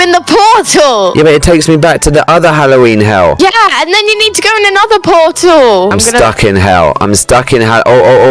in the portal. Yeah, but it takes me back to the other Halloween hell. Yeah, and then you need to go in another portal. I'm, gonna- stuck in hell. I'm stuck in hell. Oh, Oh, oh,